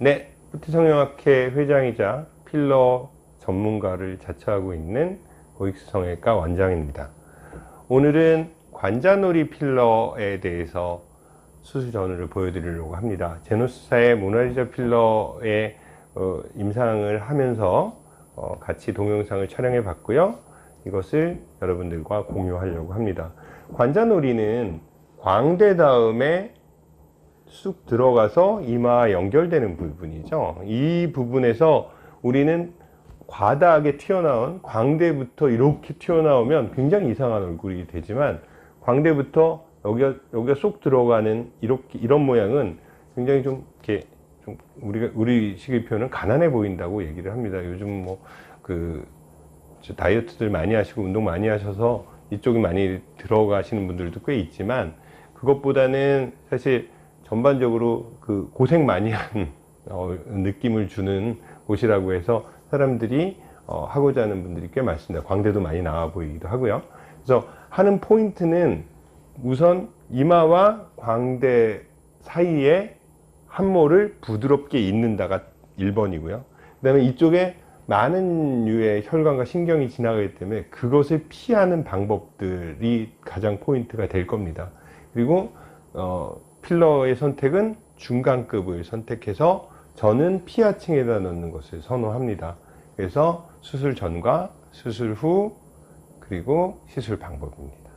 네, 후티 성형학회 회장이자 필러 전문가를 자처하고 있는 고익수 성형외과 원장입니다. 오늘은 관자놀이 필러에 대해서 수술 전후를 보여드리려고 합니다. 제노스사의 모나리자 필러의 어, 임상을 하면서 어, 같이 동영상을 촬영해 봤고요. 이것을 여러분들과 공유하려고 합니다. 관자놀이는 광대 다음에 쑥 들어가서 이마와 연결되는 부분이죠. 이 부분에서 우리는 과다하게 튀어나온 광대부터 이렇게 튀어나오면 굉장히 이상한 얼굴이 되지만 광대부터 여기가, 여기가 쏙 들어가는 이렇게 이런 모양은 굉장히 좀 이렇게 좀 우리가 우리 식의 표현은 가난해 보인다고 얘기를 합니다. 요즘 뭐 그 다이어트들 많이 하시고 운동 많이 하셔서 이쪽이 많이 들어가시는 분들도 꽤 있지만 그것보다는 사실 전반적으로 그 고생 많이 한 어, 느낌을 주는 곳이라고 해서 사람들이 어, 하고자 하는 분들이 꽤 많습니다. 광대도 많이 나와 보이기도 하고요. 그래서 하는 포인트는 우선 이마와 광대 사이에 함모를 부드럽게 잇는다가 1번이고요. 그 다음에 이쪽에 많은 류의 혈관과 신경이 지나가기 때문에 그것을 피하는 방법들이 가장 포인트가 될 겁니다. 그리고 어, 필러의 선택은 중간급을 선택해서 저는 피하층에다 넣는 것을 선호합니다. 그래서 수술 전과 수술 후 그리고 시술 방법입니다.